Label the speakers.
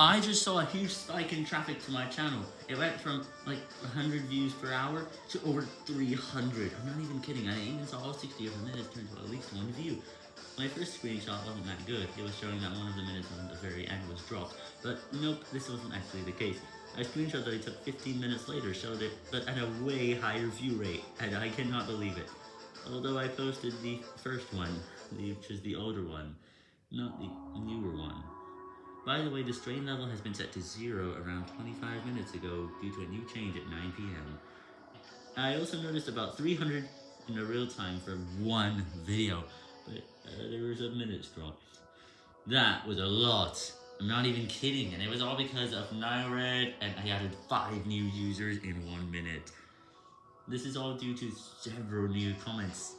Speaker 1: I just saw a huge spike in traffic to my channel. It went from like 100 views per hour to over 300. I'm not even kidding. I even saw all 60 of the minutes turn to at least one view. My first screenshot wasn't that good. It was showing that one of the minutes on the very end was dropped. But nope, this wasn't actually the case. A screenshot that I took 15 minutes later showed it, but at a way higher view rate, and I cannot believe it. Although I posted the first one, which is the older one, not the newer one. By the way, the strain level has been set to zero around 25 minutes ago due to a new change at 9 p.m. I also noticed about 300 in a real time for one video, but uh, there was a minute's drop. That was a lot. I'm not even kidding, and it was all because of NileRed, and I added 5 new users in 1 minute. This is all due to several new comments.